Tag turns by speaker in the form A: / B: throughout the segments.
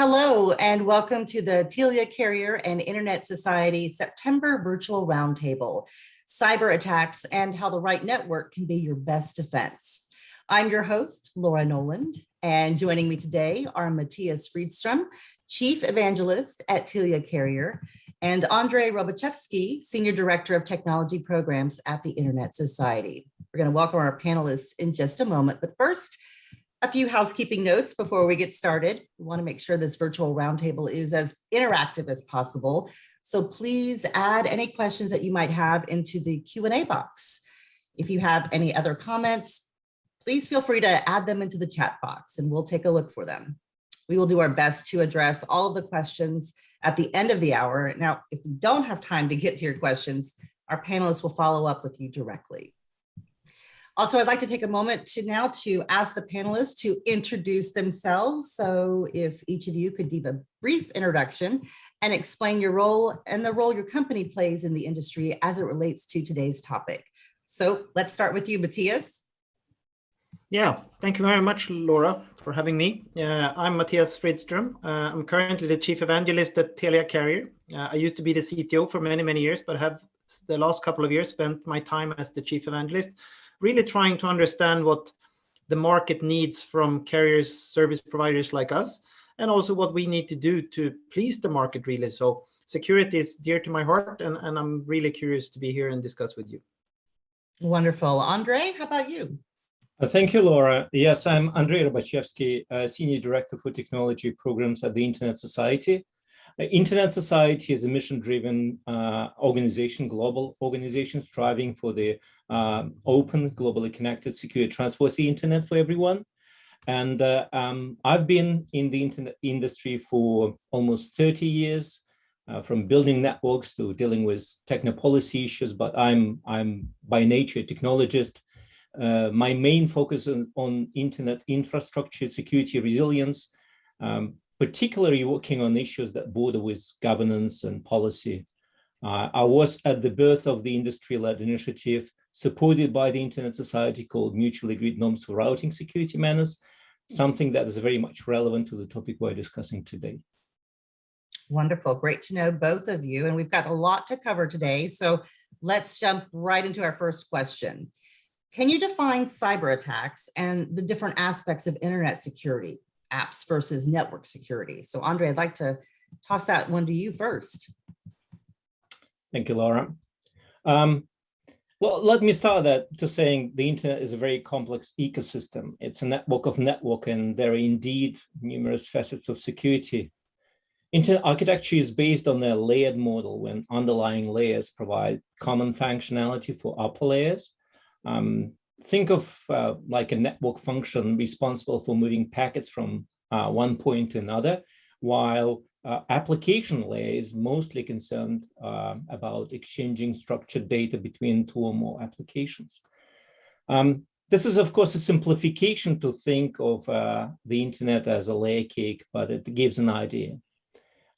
A: Hello and welcome to the Telia Carrier and Internet Society September Virtual Roundtable, Cyber Attacks and How the Right Network Can Be Your Best Defense. I'm your host, Laura Noland, and joining me today are Matthias Fridstrom, Chief Evangelist at Telia Carrier, and Andre Robachevsky, Senior Director of Technology Programs at the Internet Society. We're going to welcome our panelists in just a moment, but first, a few housekeeping notes before we get started. We want to make sure this virtual roundtable is as interactive as possible. So please add any questions that you might have into the Q&A box. If you have any other comments, please feel free to add them into the chat box and we'll take a look for them. We will do our best to address all of the questions at the end of the hour. Now, if we don't have time to get to your questions, our panelists will follow up with you directly. Also, I'd like to take a moment to now to ask the panelists to introduce themselves. So if each of you could give a brief introduction and explain your role and the role your company plays in the industry as it relates to today's topic. So let's start with you, Matthias.
B: Yeah, thank you very much, Laura, for having me. Uh, I'm Matthias Fridstrom. Uh, I'm currently the Chief Evangelist at Telia Carrier. Uh, I used to be the CTO for many, many years, but have the last couple of years spent my time as the Chief Evangelist really trying to understand what the market needs from carriers, service providers like us, and also what we need to do to please the market really. So security is dear to my heart, and, and I'm really curious to be here and discuss with you.
A: Wonderful. Andre, how about you?
C: Uh, thank you, Laura. Yes, I'm Andrei Robachevsky, uh, Senior Director for Technology Programs at the Internet Society. Internet Society is a mission-driven uh, organization, global organization striving for the uh, open, globally connected, secure, trustworthy internet for everyone. And uh, um, I've been in the internet industry for almost 30 years, uh, from building networks to dealing with techno-policy issues, but I'm, I'm by nature a technologist. Uh, my main focus on, on internet infrastructure, security, resilience, um, particularly working on issues that border with governance and policy. Uh, I was at the birth of the industry-led initiative supported by the Internet Society called Mutually Agreed Norms for Routing Security MANRS, something that is very much relevant to the topic we're discussing today.
A: Wonderful, great to know both of you. And we've got a lot to cover today. So let's jump right into our first question. Can you define cyber attacks and the different aspects of internet security? Apps versus network security. So Andre, I'd like to toss that one to you first.
C: Thank you, Laura. Um, well, let me start that to saying the internet is a very complex ecosystem. It's a network of network, and there are indeed numerous facets of security. Internet architecture is based on a layered model when underlying layers provide common functionality for upper layers. Um, think of uh, like a network function responsible for moving packets from uh, one point to another, while uh, application layer is mostly concerned uh, about exchanging structured data between two or more applications. Um, this is, of course, a simplification to think of uh, the internet as a layer cake, but it gives an idea.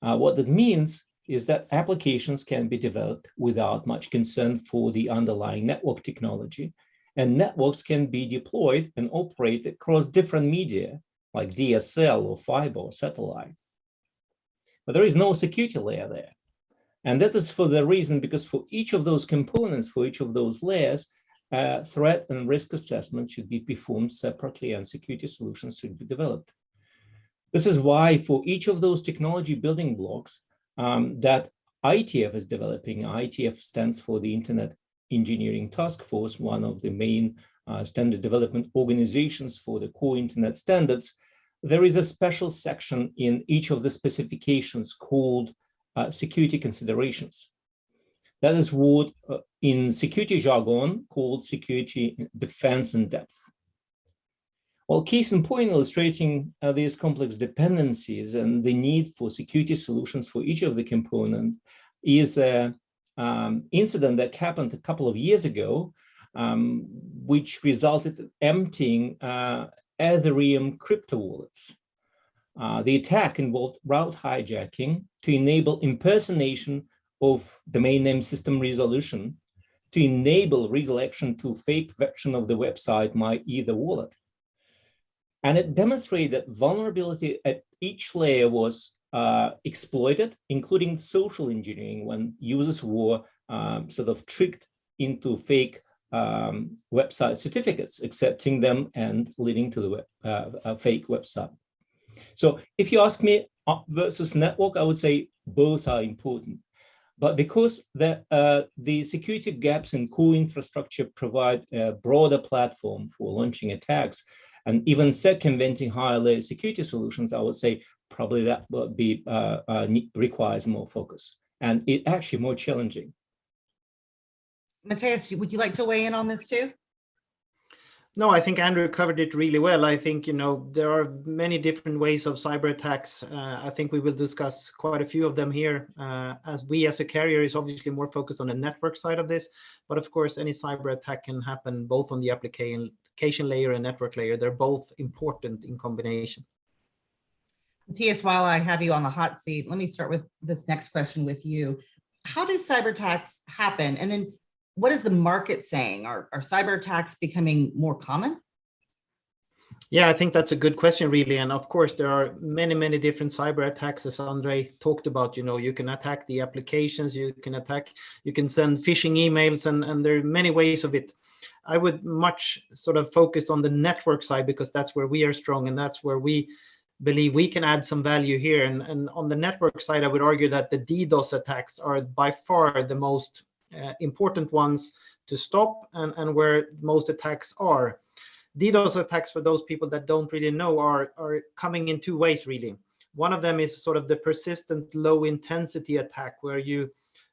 C: Uh, what that means is that applications can be developed without much concern for the underlying network technology, and networks can be deployed and operate across different media like DSL or fiber or satellite. But there is no security layer there. And that is for the reason because for each of those components, for each of those layers, uh, threat and risk assessment should be performed separately and security solutions should be developed. This is why for each of those technology building blocks um, that IETF is developing, IETF stands for the Internet Engineering Task Force, one of the main uh, standard development organizations for the core internet standards, there is a special section in each of the specifications called uh, security considerations. That is what uh, in security jargon called security defense in depth. Well, case in point illustrating uh, these complex dependencies and the need for security solutions for each of the component is a um, incident that happened a couple of years ago, um, which resulted in emptying uh, Ethereum crypto wallets. Uh, the attack involved route hijacking to enable impersonation of domain name system resolution to enable redirection to fake version of the website MyEtherWallet. And it demonstrated that vulnerability at each layer was uh, exploited, including social engineering when users were um, sort of tricked into fake um, website certificates, accepting them and leading to the web, uh, fake website. So if you ask me versus network, I would say both are important. But because the, uh, the security gaps in core infrastructure provide a broader platform for launching attacks and even circumventing higher layer security solutions, I would say probably that would be uh, uh, requires more focus and it actually more challenging.
A: Matthias, would you like to weigh in on this too?
B: No, I think Andrew covered it really well. I think, you know, there are many different ways of cyber attacks. Uh, I think we will discuss quite a few of them here uh, as we as a carrier is obviously more focused on the network side of this. But of course, any cyber attack can happen both on the application layer and network layer. They're both important in combination.
A: Matthias, while I have you on the hot seat, let me start with this next question with you. How do cyber attacks happen? And then what is the market saying? Are, are cyber attacks becoming more common?
B: Yeah, I think that's a good question, really. And of course, there are many, many different cyber attacks, as Andre talked about. You know, you can attack the applications, you can attack, you can send phishing emails, and, and there are many ways of it. I would much sort of focus on the network side because that's where we are strong and that's where we believe we can add some value here. And, and on the network side, I would argue that the DDoS attacks are by far the most uh, important ones to stop and, and where most attacks are. DDoS attacks, for those people that don't really know, are, are coming in two ways, really. One of them is sort of the persistent low intensity attack, where you,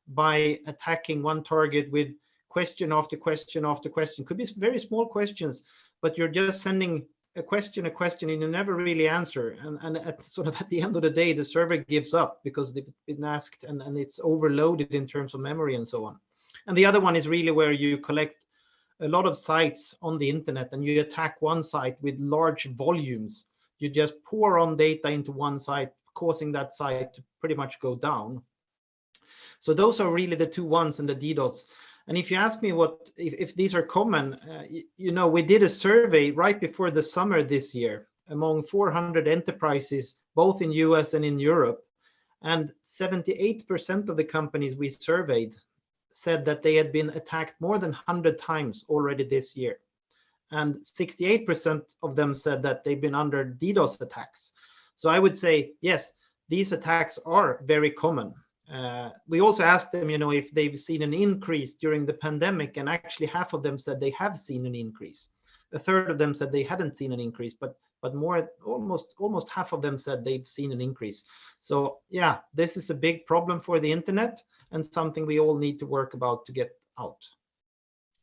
B: by attacking one target with question after question after question, could be very small questions, but you're just sending a question, a question, and you never really answer. And, and at sort of at the end of the day, the server gives up because they've been asked and, and it's overloaded in terms of memory and so on. And the other one is really where you collect a lot of sites on the internet and you attack one site with large volumes. You just pour on data into one site, causing that site to pretty much go down. So those are really the two ones in the DDoS. And if you ask me what if, if these are common, uh, you, you know, we did a survey right before the summer this year among 400 enterprises, both in US and in Europe. And 78% of the companies we surveyed said that they had been attacked more than 100 times already this year. And 68% of them said that they've been under DDoS attacks. So I would say, yes, these attacks are very common. Uh, we also asked them, you know, if they've seen an increase during the pandemic, and actually half of them said they have seen an increase. A third of them said they hadn't seen an increase, but but more almost almost half of them said they've seen an increase. So yeah, this is a big problem for the internet and something we all need to work about to get out.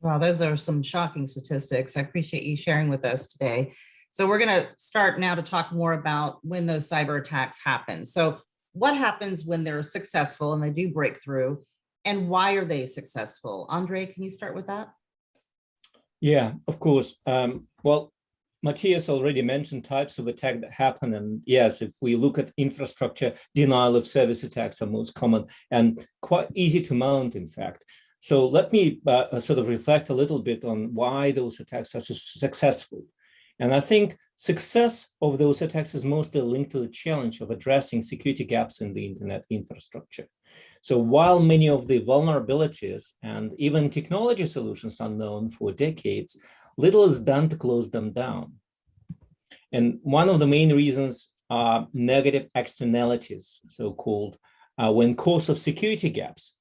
A: Wow, those are some shocking statistics. I appreciate you sharing with us today. So we're going to start now to talk more about when those cyber attacks happen. So what happens when they're successful and they do break through and why are they successful? Andre, can you start with that?
C: Yeah, of course. Um, well, Matthias already mentioned types of attack that happen. And yes, if we look at infrastructure, denial of service attacks are most common and quite easy to mount, in fact. So let me uh, sort of reflect a little bit on why those attacks are so successful. And I think success of those attacks is mostly linked to the challenge of addressing security gaps in the internet infrastructure. So while many of the vulnerabilities and even technology solutions are known for decades, little is done to close them down. And one of the main reasons are negative externalities, so-called, uh, when cause of security gaps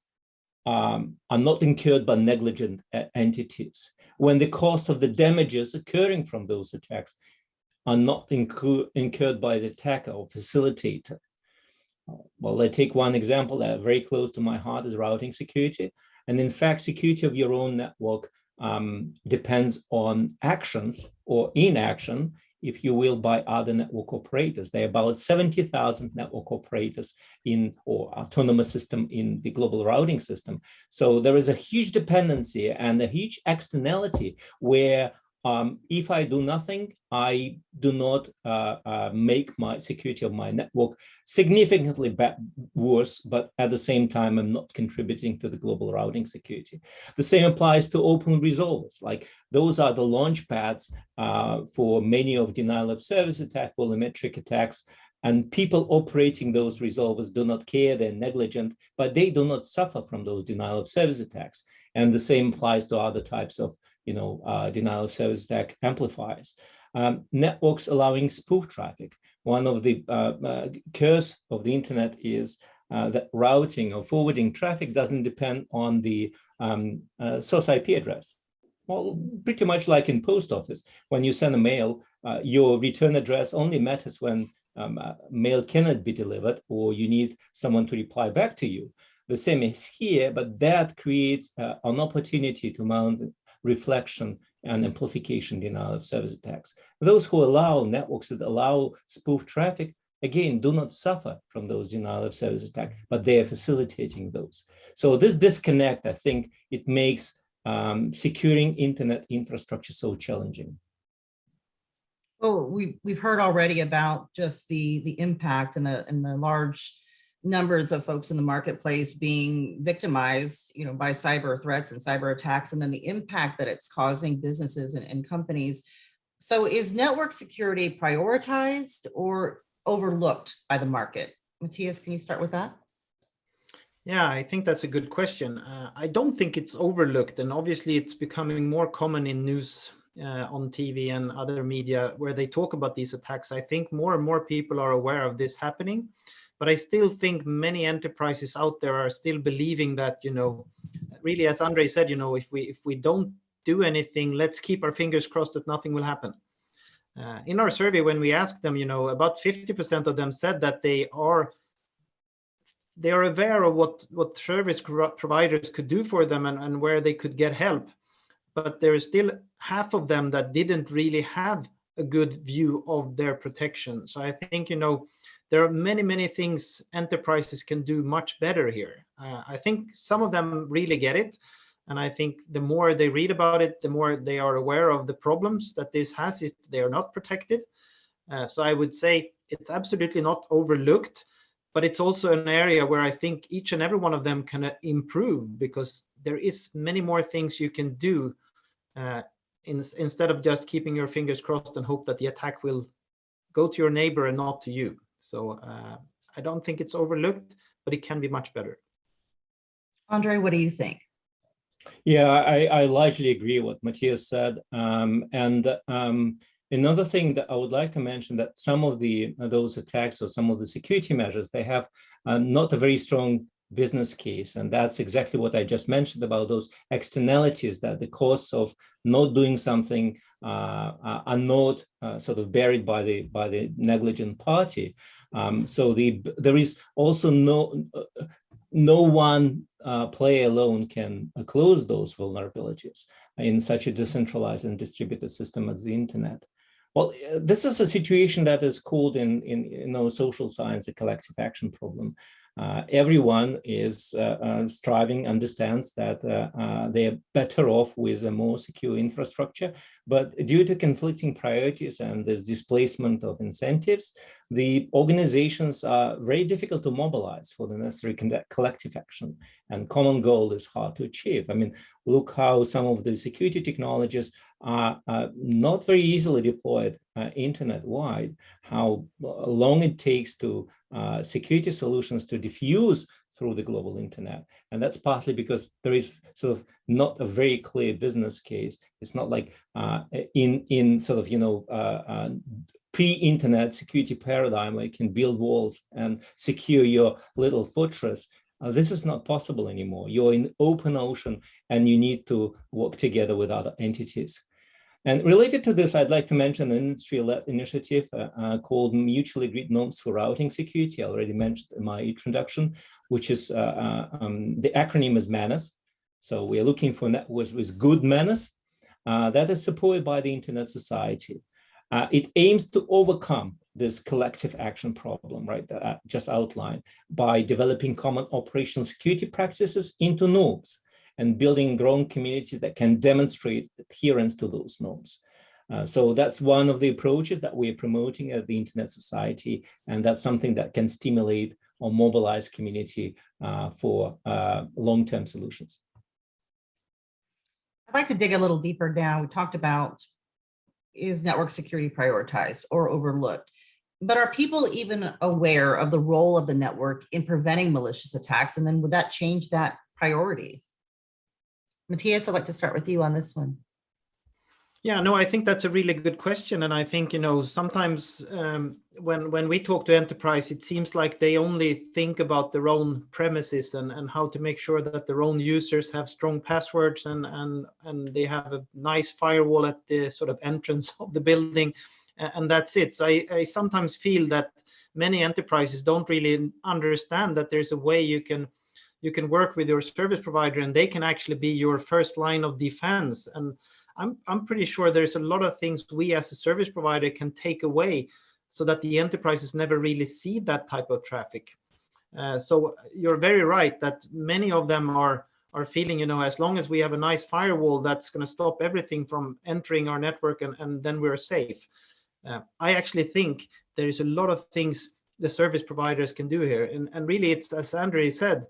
C: um, are not incurred by negligent uh, entities, when the cost of the damages occurring from those attacks are not incur incurred by the attacker or facilitator. Well, I take one example that very close to my heart is routing security. And in fact, security of your own network um, depends on actions or inaction, if you will, by other network operators. There are about 70,000 network operators in or autonomous system in the global routing system. So there is a huge dependency and a huge externality where um, if I do nothing, I do not uh, uh, make my security of my network significantly worse, but at the same time, I'm not contributing to the global routing security. The same applies to open resolvers. Like those are the launch pads uh, for many of denial of service attack, volumetric attacks, and people operating those resolvers do not care, they're negligent, but they do not suffer from those denial of service attacks. And the same applies to other types of you know, uh, denial of service attack amplifiers. Um, networks allowing spoof traffic. One of the uh, uh, curse of the internet is uh, that routing or forwarding traffic doesn't depend on the um, uh, source IP address. Well, pretty much like in post office, when you send a mail, uh, your return address only matters when um, mail cannot be delivered or you need someone to reply back to you. The same is here, but that creates an opportunity to mount reflection and amplification denial of service attacks. Those who allow networks that allow spoof traffic, again, do not suffer from those denial of service attacks, but they are facilitating those. So this disconnect, I think it makes um, securing internet infrastructure so challenging.
A: Well, we, we've heard already about just the, the impact and the, and the large numbers of folks in the marketplace being victimized, you know, by cyber threats and cyber attacks, and then the impact that it's causing businesses and, and companies. So is network security prioritized or overlooked by the market? Matthias, can you start with that?
B: Yeah, I think that's a good question. Uh, I don't think it's overlooked, and obviously it's becoming more common in news uh, on TV and other media where they talk about these attacks. I think more and more people are aware of this happening but I still think many enterprises out there are still believing that, you know, really, as Andre said, you know, if we if we don't do anything, let's keep our fingers crossed that nothing will happen. Uh, in our survey, when we asked them, you know, about 50% of them said that they are they are aware of what what service providers could do for them and, and where they could get help. But there is still half of them that didn't really have a good view of their protection. So I think, you know, there are many, many things enterprises can do much better here. Uh, I think some of them really get it. And I think the more they read about it, the more they are aware of the problems that this has if they are not protected. Uh, so I would say it's absolutely not overlooked, but it's also an area where I think each and every one of them can uh, improve because there is many more things you can do uh, in, instead of just keeping your fingers crossed and hope that the attack will go to your neighbor and not to you. So uh, I don't think it's overlooked, but it can be much better.
A: Andre, what do you think?
C: Yeah, I, I largely agree what Matthias said. Um, and um, another thing that I would like to mention that some of the those attacks or some of the security measures, they have um, not a very strong business case. And that's exactly what I just mentioned about those externalities that the costs of not doing something uh, uh, are not uh, sort of buried by the by the negligent party. Um, so the there is also no no one uh, player alone can uh, close those vulnerabilities in such a decentralized and distributed system as the internet. Well, this is a situation that is called in, in you know, social science a collective action problem uh, everyone is uh, uh, striving, understands that they're better off with a more secure infrastructure. But due to conflicting priorities and this displacement of incentives, the organizations are very difficult to mobilize for the necessary collective action and common goal is hard to achieve. I mean, look how some of the security technologies are, not very easily deployed uh, internet-wide, how long it takes to uh, security solutions to diffuse through the global internet. And that's partly because there is sort of not a very clear business case. It's not like uh, in, in sort of, you know, uh, uh pre-internet security paradigm where you can build walls and secure your little fortress. Uh, this is not possible anymore. You're in open ocean and you need to work together with other entities. And related to this, I'd like to mention an industry-led initiative uh, uh, called Mutually Agreed Norms for Routing Security. I already mentioned in my introduction, which is uh, uh um, the acronym is MANRS. So we are looking for networks with good manners uh, that is supported by the Internet Society. It aims to overcome this collective action problem, right, that I just outlined by developing common operational security practices into norms and building growing community that can demonstrate adherence to those norms. Uh, so that's one of the approaches that we're promoting at the Internet Society, and that's something that can stimulate or mobilize community uh, for uh, long-term solutions.
A: I'd like to dig a little deeper down. We talked about is network security prioritized or overlooked? But are people even aware of the role of the network in preventing malicious attacks? And then would that change that priority? Matthias, I'd like to start with you on this one.
B: Yeah, no, I think that's a really good question, and I think you know sometimes um, when when we talk to enterprise, it seems like they only think about their own premises and and how to make sure that their own users have strong passwords and and and they have a nice firewall at the sort of entrance of the building, and that's it. So I, I sometimes feel that many enterprises don't really understand that there's a way you can you can work with your service provider and they can actually be your first line of defense and I'm, I'm pretty sure there's a lot of things we as a service provider can take away so that the enterprises never really see that type of traffic. Uh, so you're very right that many of them are are feeling, you know, as long as we have a nice firewall, that's going to stop everything from entering our network and, and then we're safe. Uh, I actually think there is a lot of things the service providers can do here. And, and really, it's as Andre said,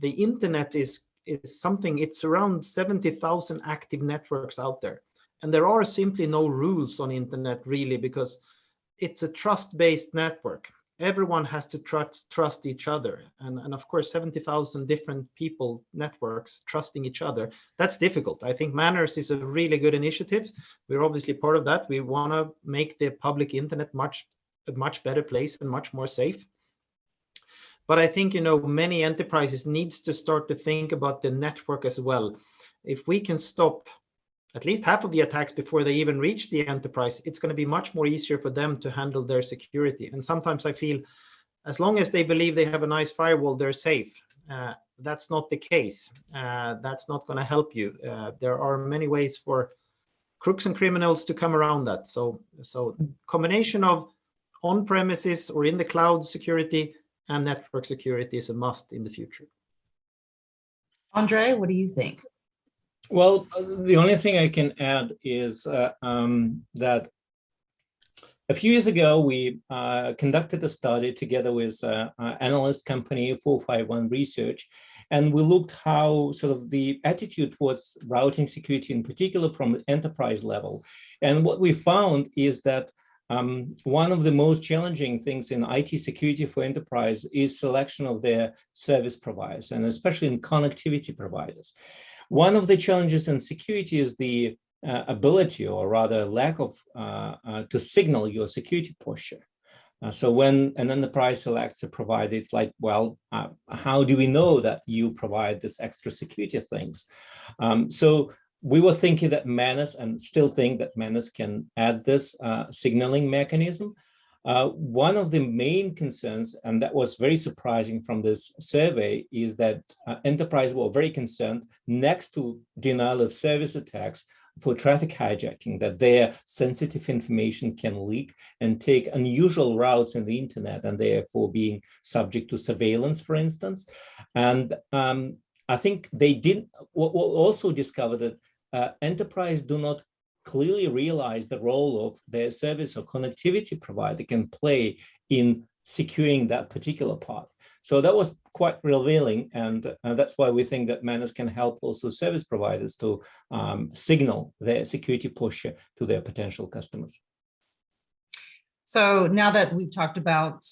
B: the internet is is something, it's around 70,000 active networks out there. And there are simply no rules on internet really because it's a trust-based network. Everyone has to trust trust each other. And, and of course, 70,000 different people, networks trusting each other. That's difficult. I think MANRS is a really good initiative. We're obviously part of that. We want to make the public internet much a much better place and much more safe. But I think, you know, many enterprises needs to start to think about the network as well. If we can stop at least half of the attacks before they even reach the enterprise, it's going to be much more easier for them to handle their security. And sometimes I feel as long as they believe they have a nice firewall, they're safe. Uh, that's not the case. Uh, that's not going to help you. Uh, there are many ways for crooks and criminals to come around that. So, so combination of on-premises or in the cloud security and network security is a must in the future.
A: Andre, what do you think?
C: Well, the only thing I can add is uh, um, that a few years ago, we uh, conducted a study together with uh, analyst company 451 Research, and we looked how sort of the attitude towards routing security in particular from enterprise level. And what we found is that um, one of the most challenging things in IT security for enterprise is selection of their service providers, and especially in connectivity providers. One of the challenges in security is the uh, ability, or rather lack of, uh, uh, to signal your security posture. Uh, so when an enterprise selects a provider, it's like, well, uh, how do we know that you provide this extra security things? Um, so we were thinking that MANRS and still think that MANRS can add this uh, signaling mechanism. Uh, one of the main concerns, and that was very surprising from this survey, is that uh, enterprise were very concerned next to denial of service attacks for traffic hijacking, that their sensitive information can leak and take unusual routes in the internet and therefore being subject to surveillance, for instance. And um, I think they did also discover that uh, enterprise do not clearly realize the role of their service or connectivity provider can play in securing that particular part. So that was quite revealing, and uh, that's why we think that MANRS can help also service providers to um, signal their security posture to their potential customers.
A: So now that we've talked about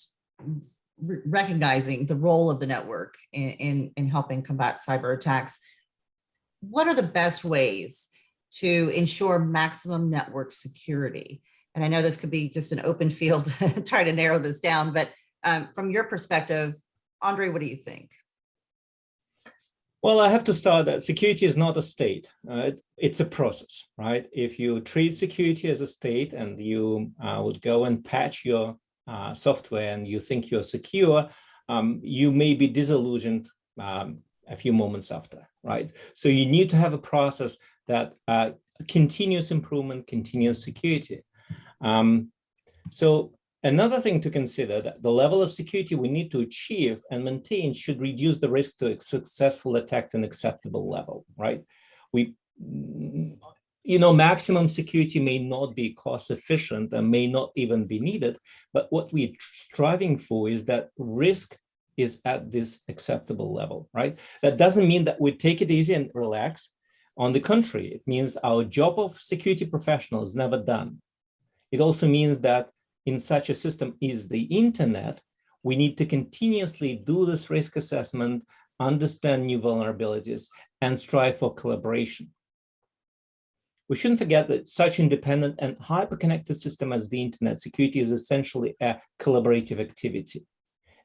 A: recognizing the role of the network in, in, in helping combat cyber attacks, what are the best ways to ensure maximum network security? And I know this could be just an open field, try to narrow this down, but um, from your perspective, Andre, what do you think?
C: Well, I have to start that security is not a state. Uh, it's a process, right? If you treat security as a state and you uh, would go and patch your uh, software and you think you're secure, um, you may be disillusioned um, a few moments after, right? So you need to have a process that uh, continuous improvement, continuous security. Um, so another thing to consider that the level of security we need to achieve and maintain should reduce the risk to a successful attack to an acceptable level, right? We you know, maximum security may not be cost efficient and may not even be needed, but what we're striving for is that risk is at this acceptable level, right? That doesn't mean that we take it easy and relax. On the contrary, it means our job of security professional is never done. It also means that in such a system is the internet, we need to continuously do this risk assessment, understand new vulnerabilities, and strive for collaboration. We shouldn't forget that such independent and hyper-connected system as the internet security is essentially a collaborative activity.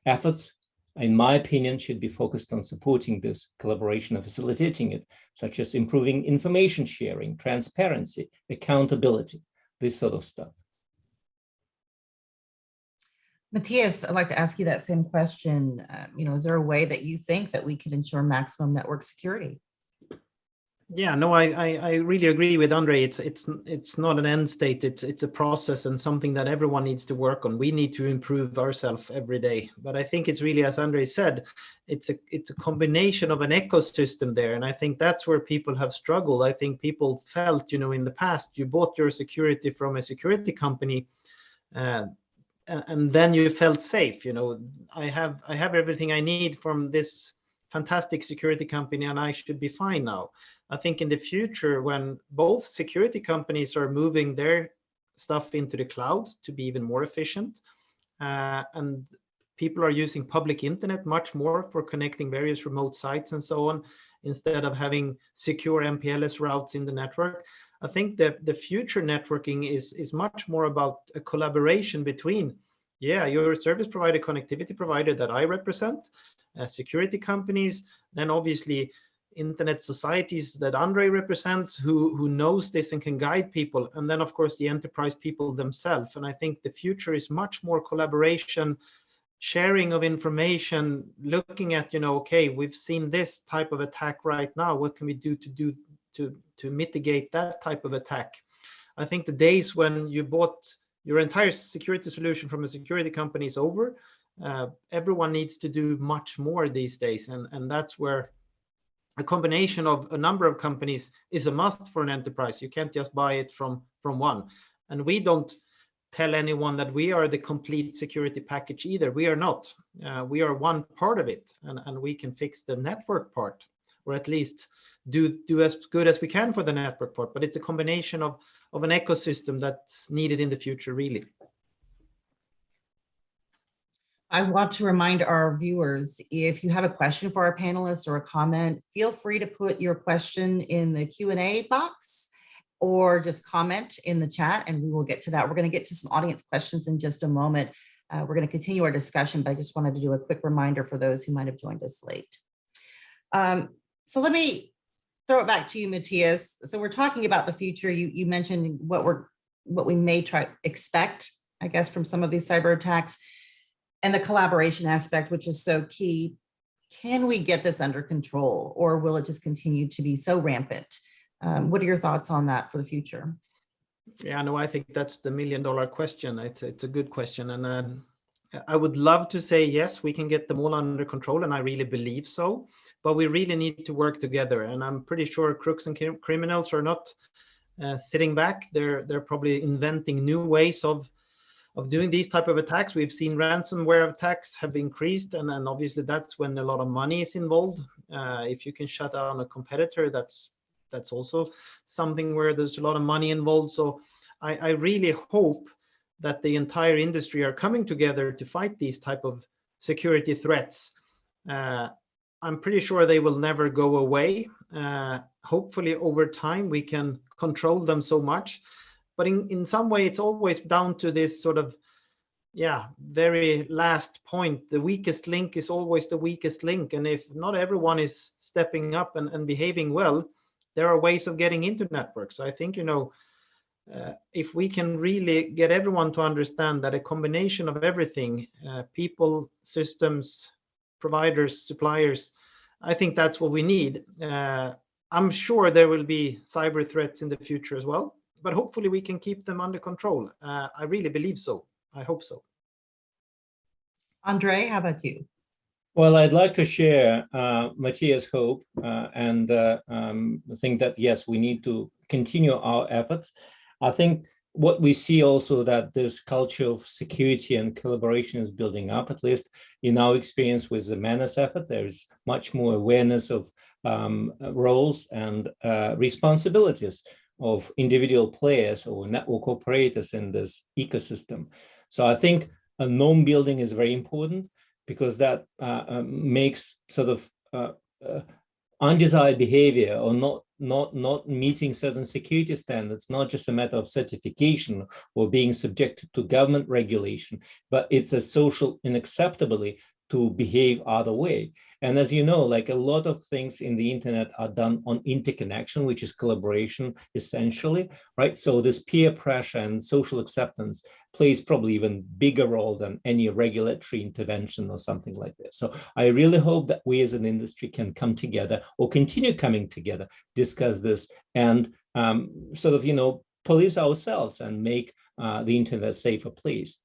C: Efforts, in my opinion, should be focused on supporting this collaboration and facilitating it, such as improving information sharing, transparency, accountability, this sort of stuff.
A: Matthias, I'd like to ask you that same question. Um, you know, is there a way that you think that we could ensure maximum network security?
B: Yeah, no, I, I, I really agree with Andre. It's it's it's not an end state. It's it's a process and something that everyone needs to work on. We need to improve ourselves every day. But I think it's really, as Andre said, it's a it's a combination of an ecosystem there, and I think that's where people have struggled. I think people felt, you know, in the past, you bought your security from a security company. Uh, and then you felt safe you know i have i have everything i need from this fantastic security company and i should be fine now I think in the future, when both security companies are moving their stuff into the cloud to be even more efficient, uh, and people are using public internet much more for connecting various remote sites and so on, instead of having secure MPLS routes in the network. I think that the future networking is, is much more about a collaboration between, yeah, your service provider, connectivity provider that I represent, uh, security companies, then obviously internet societies that Andre represents who, who knows this and can guide people. And then, of course, the enterprise people themselves. And I think the future is much more collaboration, sharing of information, looking at, you know, okay, we've seen this type of attack right now. What can we do to do to, to mitigate that type of attack? I think the days when you bought your entire security solution from a security company is over. Uh, everyone needs to do much more these days. And, and that's where a combination of a number of companies is a must for an enterprise. You can't just buy it from, from one. And we don't tell anyone that we are the complete security package either. We are not. Uh, we are one part of it, and, and we can fix the network part, or at least do, do as good as we can for the network part. But it's a combination of, of an ecosystem that's needed in the future, really.
A: I want to remind our viewers, if you have a question for our panelists or a comment, feel free to put your question in the Q&A box or just comment in the chat and we will get to that. We're going to get to some audience questions in just a moment. Uh, we're going to continue our discussion, but I just wanted to do a quick reminder for those who might have joined us late. Um, so let me throw it back to you, Matthias. So we're talking about the future. You, you mentioned what we're what we may try expect, I guess, from some of these cyber attacks and the collaboration aspect, which is so key. Can we get this under control or will it just continue to be so rampant? Um, what are your thoughts on that for the future?
B: Yeah, no, I think that's the million dollar question. It's, it's a good question. And uh, I would love to say, yes, we can get them all under control. And I really believe so. But we really need to work together. And I'm pretty sure crooks and criminals are not uh, sitting back. They're, they're probably inventing new ways of of doing these type of attacks. We've seen ransomware attacks have increased, and then obviously that's when a lot of money is involved. Uh, if you can shut down a competitor, that's that's also something where there's a lot of money involved. So I, I really hope that the entire industry are coming together to fight these type of security threats. Uh, I'm pretty sure they will never go away. Uh, hopefully over time we can control them so much but in, in some way it's always down to this sort of yeah very last point. The weakest link is always the weakest link. And if not everyone is stepping up and, and behaving well there are ways of getting into networks. I think you know uh, if we can really get everyone to understand that a combination of everything uh, people systems providers suppliers i think that's what we need. Uh, i'm sure there will be cyber threats in the future as well but hopefully we can keep them under control. Uh, I really believe so. I hope so.
A: Andre, how about you?
C: Well, I'd like to share uh, Matthias' hope uh, and uh, um, think that, yes, we need to continue our efforts. I think what we see also that this culture of security and collaboration is building up, at least in our experience with the MANRS effort, there is much more awareness of um, roles and uh, responsibilities of individual players or network operators in this ecosystem. So I think a norm building is very important because that uh, uh, makes sort of uh, uh, undesired behavior or not not not meeting certain security standards not just a matter of certification or being subjected to government regulation but it's a social unacceptably to behave other way and as you know, like a lot of things in the internet are done on interconnection, which is collaboration essentially, right? So this peer pressure and social acceptance plays probably even bigger role than any regulatory intervention or something like this. So I really hope that we as an industry can come together or continue coming together, discuss this and um, sort of, you know, police ourselves and make uh, the internet safer place.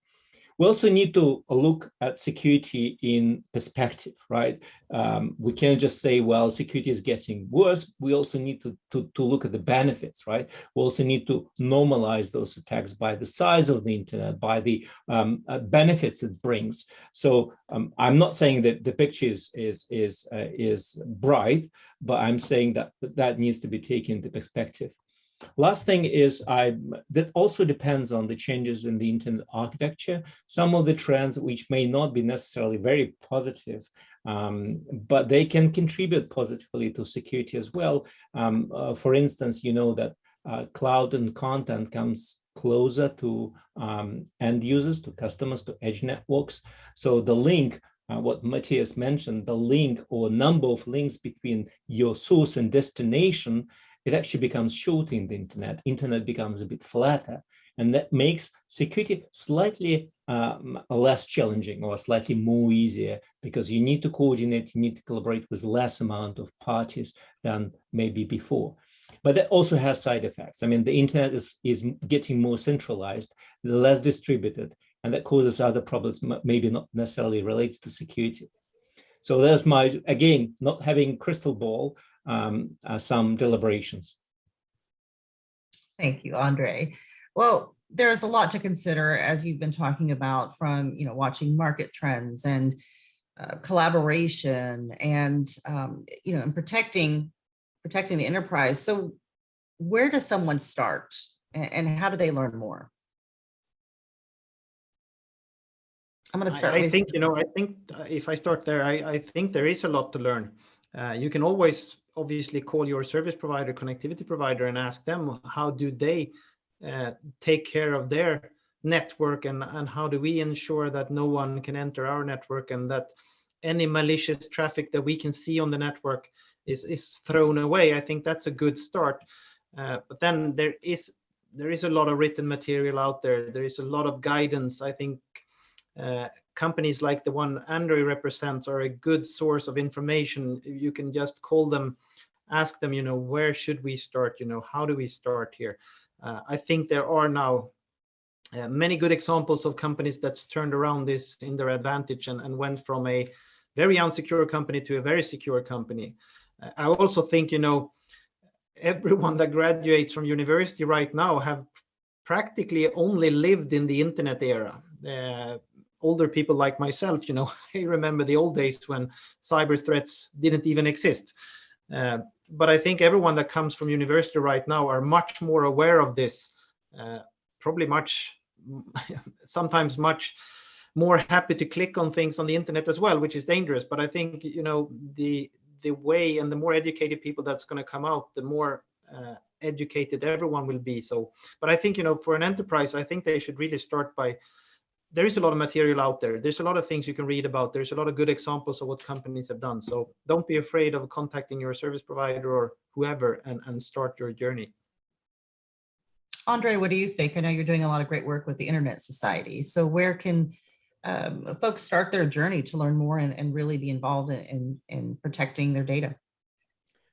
C: We also need to look at security in perspective, right? Um, we can't just say, well, security is getting worse. We also need to, to, to look at the benefits, right? We also need to normalize those attacks by the size of the internet, by the um, uh, benefits it brings. So um, I'm not saying that the picture is, is, is, uh, is bright, but I'm saying that that needs to be taken into perspective. Last thing is I that also depends on the changes in the internet architecture. Some of the trends which may not be necessarily very positive, um, but they can contribute positively to security as well. Um, uh, for instance, you know that uh, cloud and content comes closer to um, end users, to customers, to edge networks. So the link uh, what Matthias mentioned, the link or number of links between your source and destination it actually becomes short in the internet. Internet becomes a bit flatter, and that makes security slightly um, less challenging or slightly more easier because you need to coordinate, you need to collaborate with less amount of parties than maybe before. But that also has side effects. I mean, the internet is, is getting more centralized, less distributed, and that causes other problems, maybe not necessarily related to security. So there's my, again, not having crystal ball, um, uh, some deliberations.
A: Thank you, Andre. Well, there's a lot to consider as you've been talking about from, you know, watching market trends and uh, collaboration and, um, you know, and protecting, protecting the enterprise. So where does someone start and, and how do they learn more? I'm going to start.
B: I, I think, you know, I think uh, if I start there, I, I think there is a lot to learn. Uh, you can always obviously call your service provider, connectivity provider, and ask them how do they uh, take care of their network and, and how do we ensure that no one can enter our network and that any malicious traffic that we can see on the network is, is thrown away. I think that's a good start. Uh, but then there is there is a lot of written material out there. There is a lot of guidance. I think uh, companies like the one Andre represents are a good source of information. You can just call them, ask them, you know, where should we start? You know, how do we start here? Uh, I think there are now uh, many good examples of companies that's turned around this in their advantage and, and went from a very unsecure company to a very secure company. Uh, I also think, you know, everyone that graduates from university right now have practically only lived in the internet era. Uh, older people like myself, you know, I remember the old days when cyber threats didn't even exist. Uh, but I think everyone that comes from university right now are much more aware of this, uh, probably much, sometimes much more happy to click on things on the internet as well, which is dangerous. But I think, you know, the the way and the more educated people that's going to come out, the more uh, educated everyone will be. So, but I think, you know, for an enterprise, I think they should really start by there is a lot of material out there. There's a lot of things you can read about. There's a lot of good examples of what companies have done. So don't be afraid of contacting your service provider or whoever and, and start your journey.
A: Andre, what do you think? I know you're doing a lot of great work with the Internet Society. So where can um, folks start their journey to learn more and, and really be involved in, in, in protecting their data?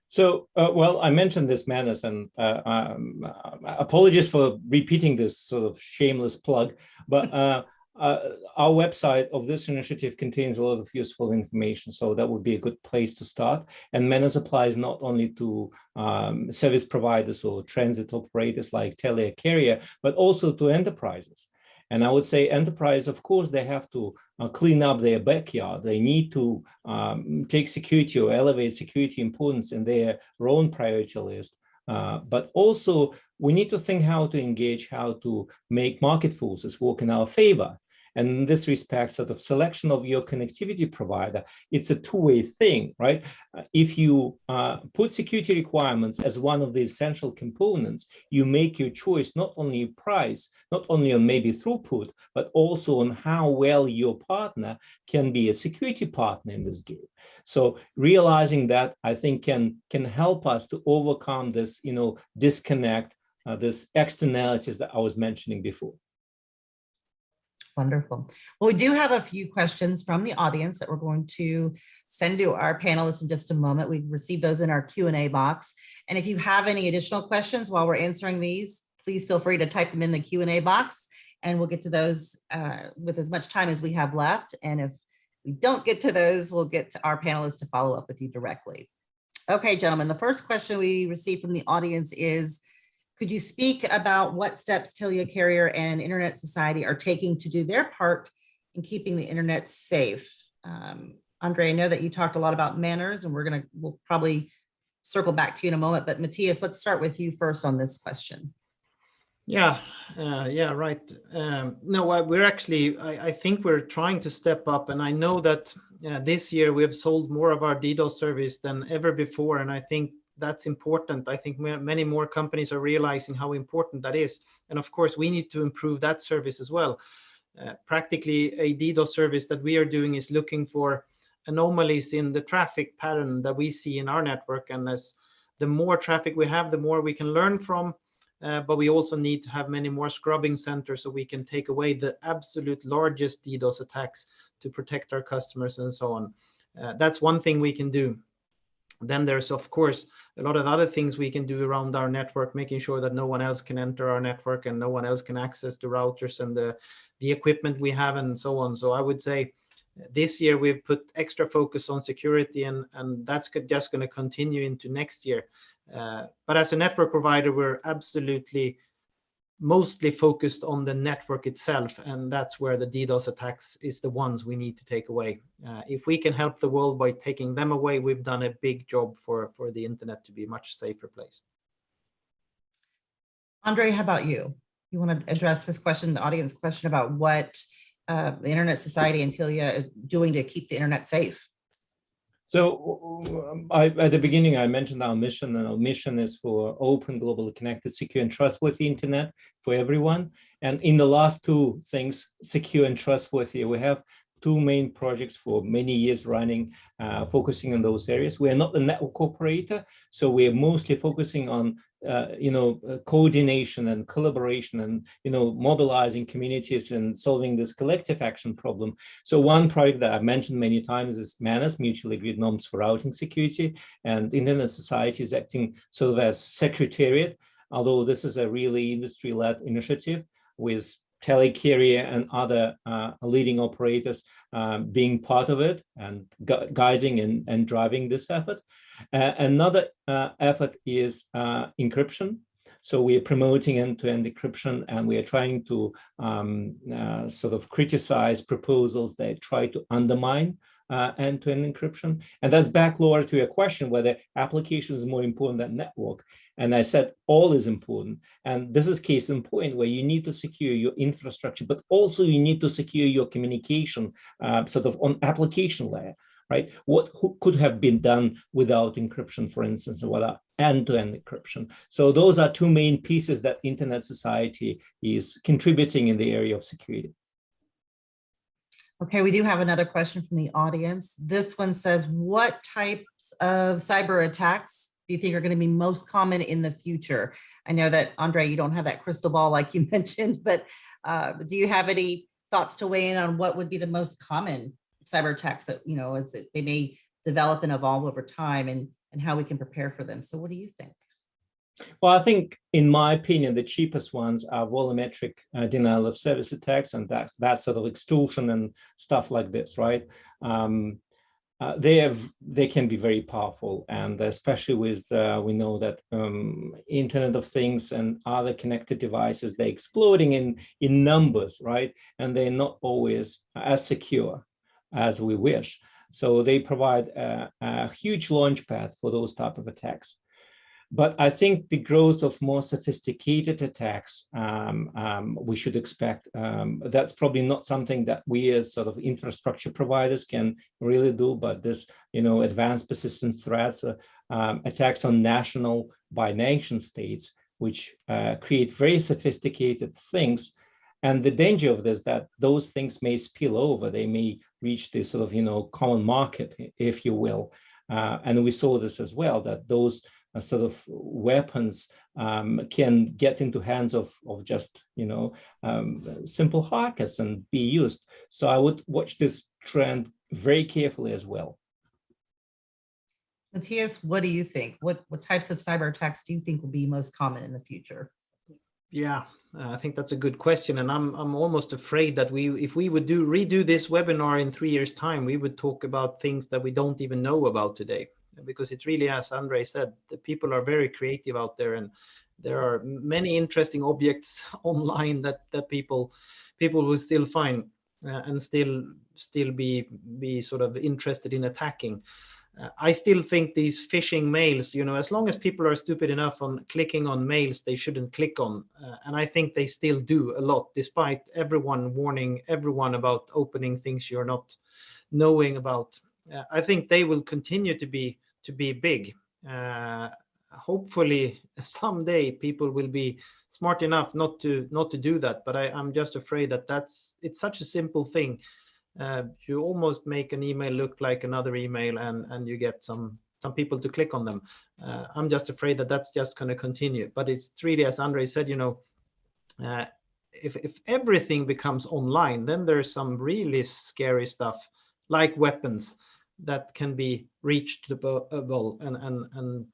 C: So, uh, well, I mentioned this MANRS and uh, um, apologies for repeating this sort of shameless plug, but uh, uh, our website of this initiative contains a lot of useful information, so that would be a good place to start. And MANRS applies not only to um, service providers or transit operators like Telia Carrier, but also to enterprises. And I would say enterprise, of course, they have to uh, clean up their backyard. They need to um, take security or elevate security importance in their own priority list. Uh, but also we need to think how to engage, how to make market forces work in our favor. And in this respect, sort of selection of your connectivity provider, it's a two-way thing, right? Uh, if you uh, put security requirements as one of the essential components, you make your choice not only price, not only on maybe throughput, but also on how well your partner can be a security partner in this game. So realizing that, I think, can, can help us to overcome this, you know, disconnect, uh, this externalities that I was mentioning before.
A: Wonderful. Well, we do have a few questions from the audience that we're going to send to our panelists in just a moment. We've received those in our Q&A box. And if you have any additional questions while we're answering these, please feel free to type them in the Q&A box and we'll get to those uh, with as much time as we have left. And if we don't get to those, we'll get to our panelists to follow up with you directly. Okay, gentlemen, the first question we received from the audience is, could you speak about what steps Telia Carrier and Internet Society are taking to do their part in keeping the internet safe? Um, Andre, I know that you talked a lot about MANRS and we're gonna, we'll probably circle back to you in a moment, but Matthias, let's start with you first on this question.
B: Yeah, uh, yeah, right. Um, no, we're actually, I, I, think we're trying to step up and I know that uh, this year we have sold more of our DDoS service than ever before. And I think that's important. I think many more companies are realizing how important that is. And of course, we need to improve that service as well. Uh, practically a DDoS service that we are doing is looking for anomalies in the traffic pattern that we see in our network. And as the more traffic we have, the more we can learn from. Uh, but we also need to have many more scrubbing centers so we can take away the absolute largest DDoS attacks to protect our customers and so on. Uh, that's one thing we can do. Then there's, of course, a lot of other things we can do around our network, making sure that no one else can enter our network and no one else can access the routers and the, the equipment we have and so on. So I would say this year we've put extra focus on security and, and that's just going to continue into next year. Uh, but as a network provider, we're absolutely mostly focused on the network itself, and that's where the DDoS attacks is the ones we need to take away. Uh, if we can help the world by taking them away, we've done a big job for, for the internet to be a much safer place.
A: Andre, how about you? You want to address this question, the audience question about what uh, the Internet Society and Telia is doing to keep the internet safe?
C: So I, at the beginning, I mentioned our mission, and our mission is for open, globally connected, secure, and trustworthy internet for everyone. And in the last two things, secure and trustworthy, we have two main projects for many years running, uh, focusing on those areas. We are not a network operator, so we are mostly focusing on, uh, you know, uh, coordination and collaboration and, you know, mobilizing communities and solving this collective action problem. So one project that I've mentioned many times is MANRS, Mutually Agreed Norms for Routing Security, and Internet Society is acting sort of as secretariat, although this is a really industry-led initiative with Telia Carrier and other uh, leading operators uh, being part of it and gu guiding and, and driving this effort. Uh, another uh, effort is uh, encryption. So we are promoting end-to-end -end encryption and we are trying to um, uh, sort of criticize proposals that try to undermine end-to-end -end encryption. And that's back, Laura, to your question, whether application is more important than network. And I said all is important. And this is case in point where you need to secure your infrastructure, but also you need to secure your communication uh, sort of on application layer, right? What could have been done without encryption, for instance, and without end-to-end -end encryption. So those are two main pieces that Internet Society is contributing in the area of security.
A: Okay, we do have another question from the audience. This one says, what types of cyber attacks do you think are going to be most common in the future? I know that Andre, you don't have that crystal ball like you mentioned, but uh, do you have any thoughts to weigh in on what would be the most common cyber attacks that, you know, as they may develop and evolve over time and, and how we can prepare for them. So what do you think?
C: Well, I think, in my opinion, the cheapest ones are volumetric uh, denial of service attacks and that that sort of extortion and stuff like this, right? Um, uh, they have they can be very powerful, and especially with uh, we know that um, Internet of Things and other connected devices they're exploding in in numbers, right? And they're not always as secure as we wish. So they provide a, a huge launch pad for those type of attacks. But I think the growth of more sophisticated attacks, um, um, we should expect. Um, that's probably not something that we as sort of infrastructure providers can really do, but this, you know, advanced persistent threats, uh, um, attacks on national by nation states, which uh, create very sophisticated things. And the danger of this that those things may spill over, they may reach this sort of, you know, common market, if you will. Uh, and we saw this as well, that those uh, sort of weapons um, can get into hands of, of just, you know, um, simple hackers and be used. So I would watch this trend very carefully as well.
A: Matthias, what do you think? What, what types of cyber attacks do you think will be most common in the future?
B: Yeah, I think that's a good question, and I'm I'm almost afraid that we, if we would do redo this webinar in three years' time, we would talk about things that we don't even know about today, because it's really, as Andre said, the people are very creative out there, and there are many interesting objects online that that people people will still find uh, and still still be be sort of interested in attacking. I still think these phishing mails, you know, as long as people are stupid enough on clicking on mails they shouldn't click on. Uh, and I think they still do a lot, despite everyone warning everyone about opening things you're not knowing about. Uh, I think they will continue to be to be big. Uh, hopefully someday people will be smart enough not to not to do that. But I, I'm just afraid that that's it's such a simple thing uh, you almost make an email look like another email and and you get some some people to click on them. Uh, i'm just afraid that that's just going to continue but it's really as andre said you know uh, if if everything becomes online then there's some really scary stuff like weapons that can be reachable and and and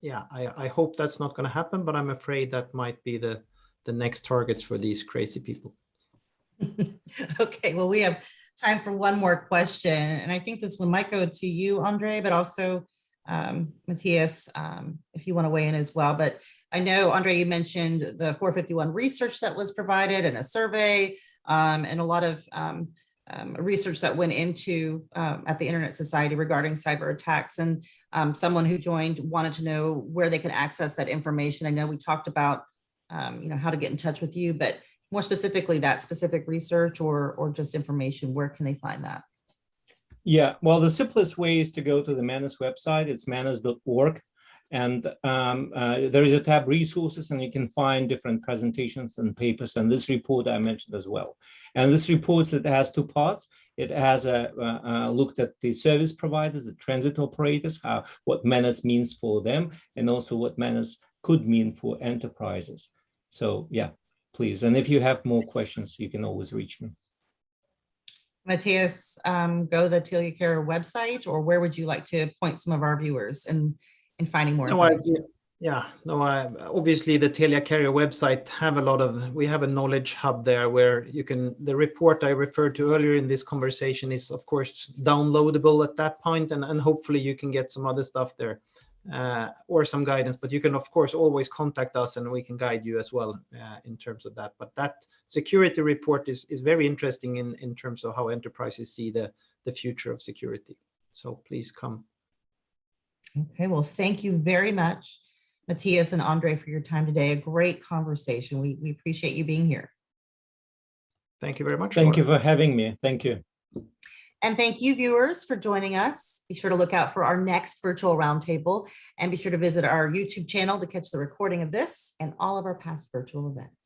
B: yeah i i hope that's not going to happen but i'm afraid that might be the the next targets for these crazy people.
A: Okay, well, we have time for one more question, and I think this one might go to you, Andre, but also um, Matthias, um, if you want to weigh in as well. But I know, Andre, you mentioned the 451 research that was provided and a survey um, and a lot of um, um, research that went into um, at the Internet Society regarding cyber attacks. And someone who joined wanted to know where they could access that information. I know we talked about, you know, how to get in touch with you, but more specifically that specific research or or just information, where can they find that?
C: Yeah, well, the simplest way is to go to the MANRS website. It's manrs.org. And um, uh, there is a tab resources and you can find different presentations and papers. And this report I mentioned as well. And this report it has two parts. It has a looked at the service providers, the transit operators, how what MANRS means for them, and also what MANRS could mean for enterprises. So yeah, please. And if you have more questions, you can always reach me.
A: Matthias, um, go to the Telia Care website, or where would you like to point some of our viewers in, in finding more?
B: No, I,
A: information?
B: yeah, no, I, obviously the Telia Carrier website have a lot of, we have a knowledge hub there where you can, the report I referred to earlier in this conversation is of course downloadable at that point and, and hopefully you can get some other stuff there or some guidance, but you can of course always contact us and we can guide you as well uh, in terms of that. But that security report is, is very interesting in, in terms of how enterprises see the, the future of security. So please come.
A: Okay, well, thank you very much, Matthias and Andre, for your time today. A great conversation. We, we appreciate you being here.
B: Thank you very much.
C: Thank you for having me. Thank you.
A: And thank you viewers for joining us. Be sure to look out for our next virtual roundtable and be sure to visit our YouTube channel to catch the recording of this and all of our past virtual events.